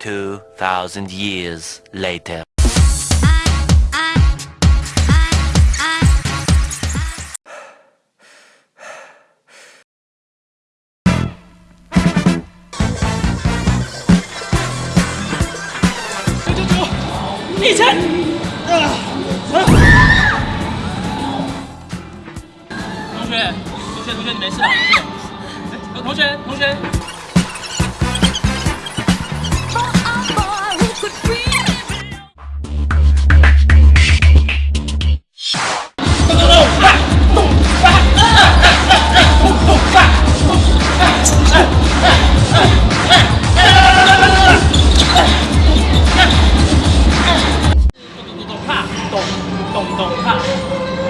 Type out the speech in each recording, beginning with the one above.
2,000 years later. 一千。啊！同学，同学，同学，你没事吧？哎，同学，同学。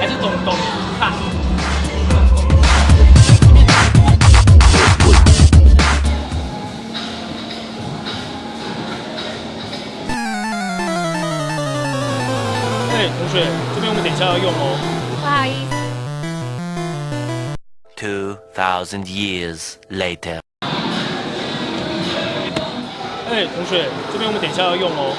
还是咚咚怕？哎，同学，这边我们等一下要用哦。不好意思。Two thousand years later. 哎，同学，这边我们等一下要用哦。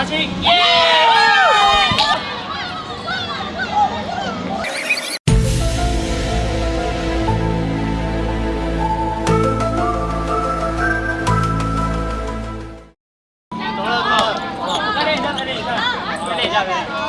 大清，耶！走了，走了，再练一下，再练一下，再练一下，再练一下。